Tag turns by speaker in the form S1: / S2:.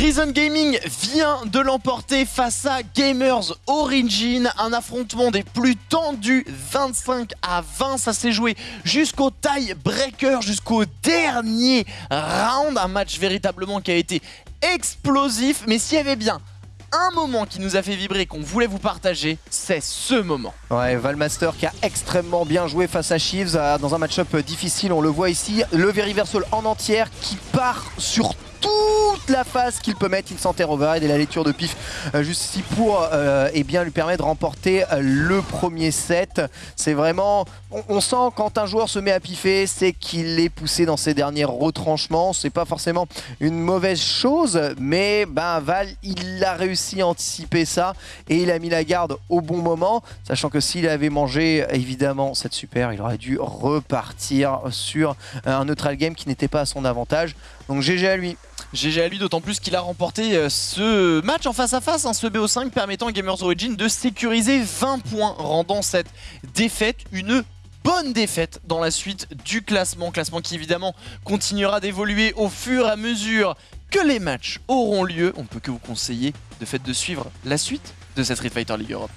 S1: Reason Gaming vient de l'emporter face à Gamers Origin, un affrontement des plus tendus, 25 à 20, ça s'est joué jusqu'au tie breaker, jusqu'au dernier round, un match véritablement qui a été explosif, mais s'il y avait bien un moment qui nous a fait vibrer, qu'on voulait vous partager, c'est ce moment.
S2: Ouais, Valmaster qui a extrêmement bien joué face à Chiefs euh, dans un match-up difficile, on le voit ici. Le Veriversal en entière qui part sur toute la phase qu'il peut mettre. Il s'enterre overhead et la lecture de pif euh, juste ici pour euh, eh lui permettre de remporter euh, le premier set. C'est vraiment... On, sent quand un joueur se met à piffer, c'est qu'il est poussé dans ses derniers retranchements. C'est pas forcément une mauvaise chose, mais ben, Val, il a réussi à anticiper ça et il a mis la garde au bon moment, sachant que s'il avait mangé évidemment cette super, il aurait dû repartir sur un neutral game qui n'était pas à son avantage. Donc GG à lui.
S1: GG à lui, d'autant plus qu'il a remporté euh, ce match en face à face, hein, ce BO5 permettant à Gamers Origin de sécuriser 20 points, rendant cette défaite une bonne défaite dans la suite du classement. Classement qui évidemment continuera d'évoluer au fur et à mesure que les matchs auront lieu. On ne peut que vous conseiller de fait de suivre la suite de cette Street Fighter League Europe.